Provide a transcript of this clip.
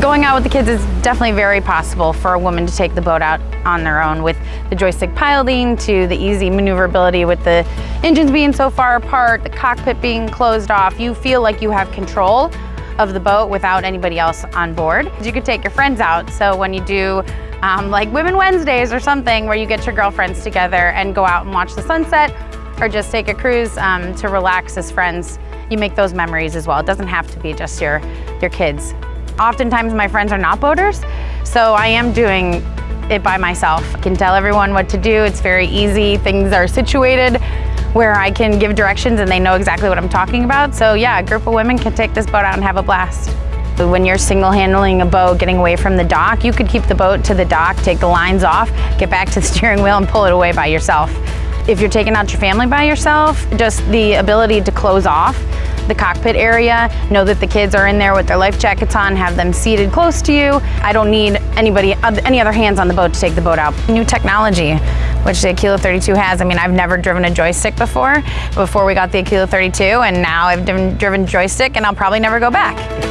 Going out with the kids is definitely very possible for a woman to take the boat out on their own with the joystick piloting to the easy maneuverability with the engines being so far apart, the cockpit being closed off. You feel like you have control of the boat without anybody else on board. You could take your friends out. So when you do um, like Women Wednesdays or something where you get your girlfriends together and go out and watch the sunset or just take a cruise um, to relax as friends, you make those memories as well. It doesn't have to be just your, your kids. Oftentimes my friends are not boaters, so I am doing it by myself. I can tell everyone what to do. It's very easy. Things are situated where I can give directions and they know exactly what I'm talking about. So yeah, a group of women can take this boat out and have a blast. When you're single handling a boat, getting away from the dock, you could keep the boat to the dock, take the lines off, get back to the steering wheel and pull it away by yourself. If you're taking out your family by yourself, just the ability to close off the cockpit area, know that the kids are in there with their life jackets on, have them seated close to you. I don't need anybody, any other hands on the boat to take the boat out. New technology, which the Aquila 32 has. I mean, I've never driven a joystick before, before we got the Aquila 32, and now I've driven joystick and I'll probably never go back.